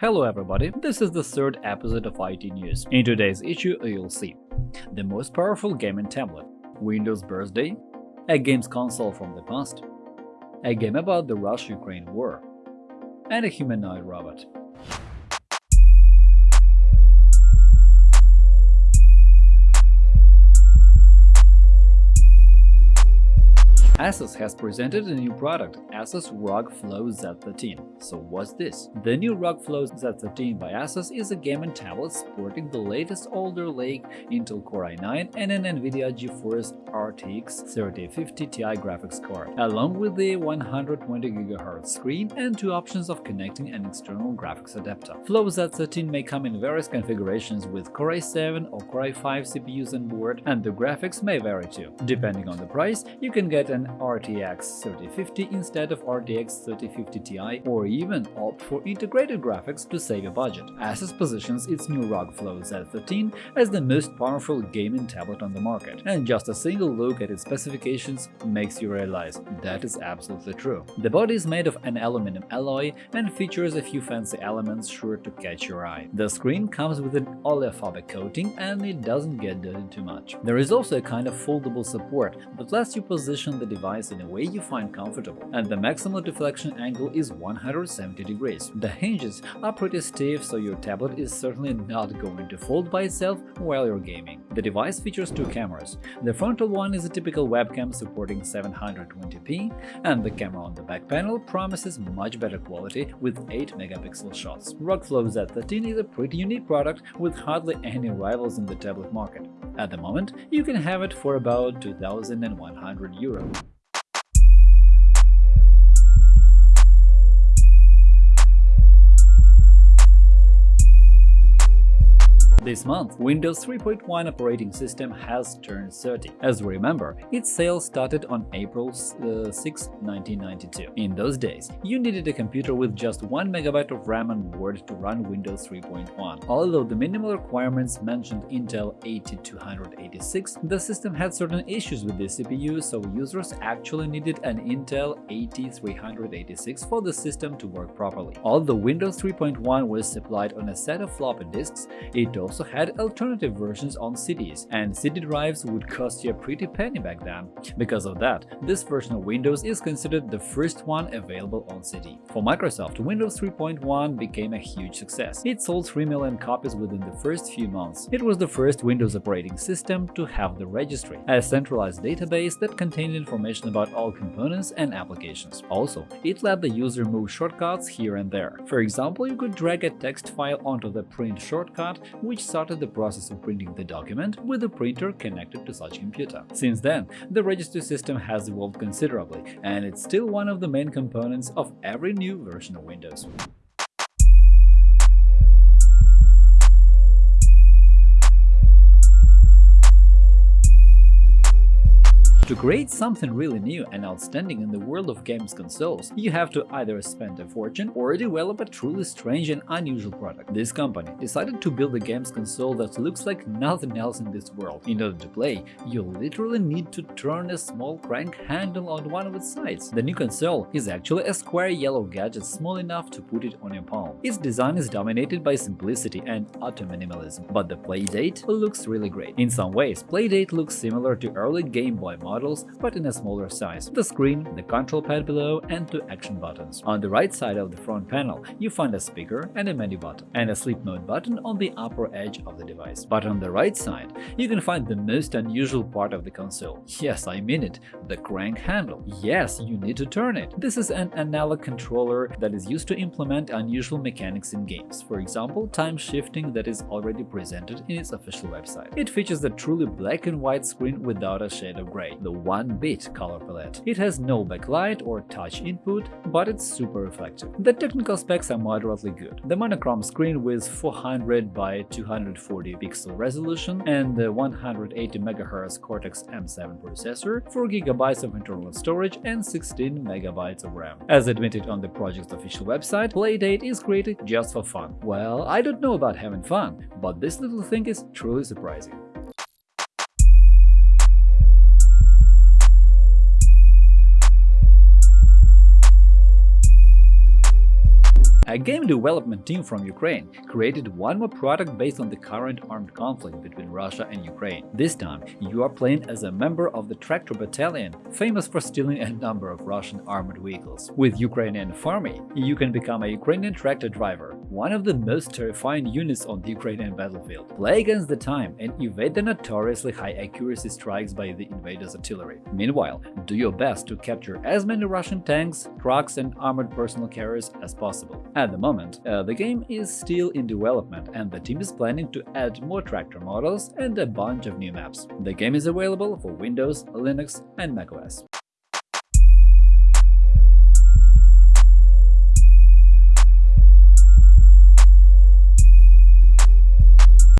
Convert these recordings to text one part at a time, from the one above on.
Hello everybody, this is the third episode of IT News. In today's issue you'll see the most powerful gaming tablet, Windows Birthday, a games console from the past, a game about the Russia-Ukraine war, and a humanoid robot. Asus has presented a new product, Asus ROG Flow Z13. So what's this? The new ROG Flow Z13 by Asus is a gaming tablet sporting the latest Alder Lake Intel Core i9 and an NVIDIA GeForce RTX 3050 Ti graphics card, along with the 120GHz screen and two options of connecting an external graphics adapter. Flow Z13 may come in various configurations with Core i7 or Core i5 CPUs on board, and the graphics may vary too. Depending on the price, you can get an RTX 3050 instead of RTX 3050 Ti or even opt for integrated graphics to save a budget. Asus positions its new ROG Flow Z13 as the most powerful gaming tablet on the market, and just a single look at its specifications makes you realize that is absolutely true. The body is made of an aluminum alloy and features a few fancy elements sure to catch your eye. The screen comes with an oleophobic coating and it doesn't get dirty too much. There is also a kind of foldable support that lets you position the device in a way you find comfortable, and the maximum deflection angle is 170 degrees. The hinges are pretty stiff, so your tablet is certainly not going to fold by itself while you're gaming. The device features two cameras. The frontal one is a typical webcam supporting 720p, and the camera on the back panel promises much better quality with 8 megapixel shots. ROG Flow Z13 is a pretty unique product with hardly any rivals in the tablet market. At the moment, you can have it for about 2100 euro. This month, Windows 3.1 operating system has turned 30. As we remember, its sales started on April uh, 6, 1992. In those days, you needed a computer with just 1 MB of RAM on board to run Windows 3.1. Although the minimal requirements mentioned Intel 8286, the system had certain issues with the CPU, so users actually needed an Intel 8386 for the system to work properly. Although Windows 3.1 was supplied on a set of floppy disks, it also also had alternative versions on CDs, and CD drives would cost you a pretty penny back then. Because of that, this version of Windows is considered the first one available on CD. For Microsoft, Windows 3.1 became a huge success. It sold 3 million copies within the first few months. It was the first Windows operating system to have the registry, a centralized database that contained information about all components and applications. Also, it let the user move shortcuts here and there. For example, you could drag a text file onto the print shortcut, which started the process of printing the document with a printer connected to such computer. Since then, the registry system has evolved considerably, and it's still one of the main components of every new version of Windows. To create something really new and outstanding in the world of games consoles, you have to either spend a fortune or develop a truly strange and unusual product. This company decided to build a games console that looks like nothing else in this world. In order to play, you literally need to turn a small crank handle on one of its sides. The new console is actually a square yellow gadget small enough to put it on your palm. Its design is dominated by simplicity and utter minimalism, but the Playdate looks really great. In some ways, Playdate looks similar to early Game Boy models models, but in a smaller size. The screen, the control pad below, and two action buttons. On the right side of the front panel, you find a speaker and a menu button, and a sleep mode button on the upper edge of the device. But on the right side, you can find the most unusual part of the console. Yes, I mean it, the crank handle. Yes, you need to turn it. This is an analog controller that is used to implement unusual mechanics in games, for example, time shifting that is already presented in its official website. It features a truly black and white screen without a shade of gray. The 1-bit color palette. It has no backlight or touch input, but it's super reflective. The technical specs are moderately good. The monochrome screen with 400 by 240 pixel resolution and the 180 MHz Cortex-M7 processor, 4 GB of internal storage and 16 MB of RAM. As admitted on the project's official website, Playdate is created just for fun. Well, I don't know about having fun, but this little thing is truly surprising. A game development team from Ukraine created one more product based on the current armed conflict between Russia and Ukraine. This time, you are playing as a member of the Tractor Battalion, famous for stealing a number of Russian armored vehicles. With Ukrainian Farmy, you can become a Ukrainian tractor driver, one of the most terrifying units on the Ukrainian battlefield. Play against the time and evade the notoriously high accuracy strikes by the invaders' artillery. Meanwhile, do your best to capture as many Russian tanks, trucks and armored personal carriers as possible. At the moment, uh, the game is still in development and the team is planning to add more tractor models and a bunch of new maps. The game is available for Windows, Linux and macOS.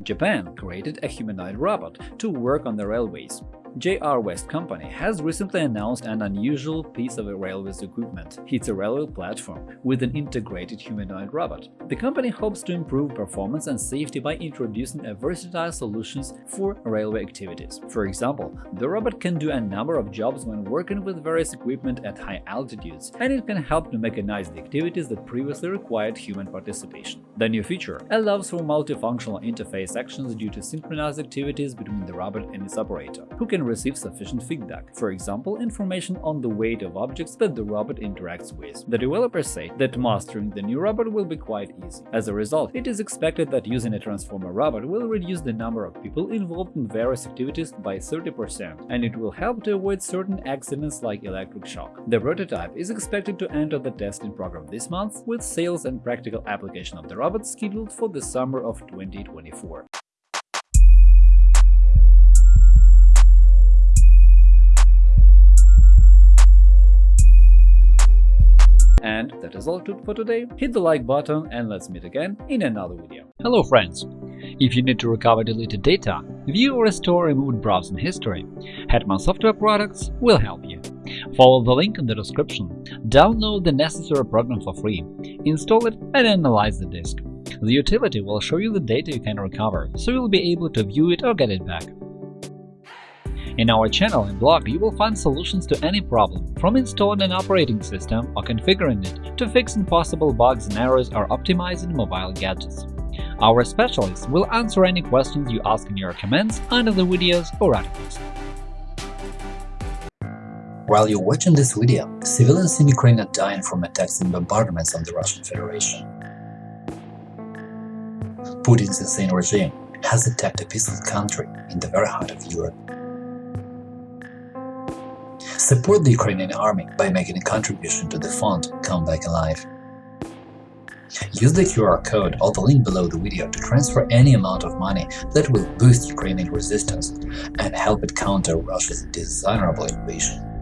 Japan created a humanoid robot to work on the railways. JR West Company has recently announced an unusual piece of railways equipment. It's a railway platform with an integrated humanoid robot. The company hopes to improve performance and safety by introducing a versatile solutions for railway activities. For example, the robot can do a number of jobs when working with various equipment at high altitudes, and it can help to mechanize the activities that previously required human participation. The new feature allows for multifunctional interface actions due to synchronized activities between the robot and its operator, who receive sufficient feedback, for example, information on the weight of objects that the robot interacts with. The developers say that mastering the new robot will be quite easy. As a result, it is expected that using a Transformer robot will reduce the number of people involved in various activities by 30%, and it will help to avoid certain accidents like electric shock. The prototype is expected to enter the testing program this month, with sales and practical application of the robot scheduled for the summer of 2024. And that is all for today. Hit the like button and let's meet again in another video. Hello friends! If you need to recover deleted data, view or restore removed browsing history, Hetman Software Products will help you. Follow the link in the description, download the necessary program for free, install it and analyze the disk. The utility will show you the data you can recover, so you'll be able to view it or get it back. In our channel and blog, you will find solutions to any problem, from installing an operating system or configuring it to fixing possible bugs and errors or optimizing mobile gadgets. Our specialists will answer any questions you ask in your comments under the videos or articles. While you're watching this video, civilians in Ukraine are dying from attacks and bombardments on the Russian Federation. Putin's insane regime has attacked a peaceful country in the very heart of Europe. Support the Ukrainian army by making a contribution to the fund Come Back Alive. Use the QR code or the link below the video to transfer any amount of money that will boost Ukrainian resistance and help it counter Russia's dishonorable invasion.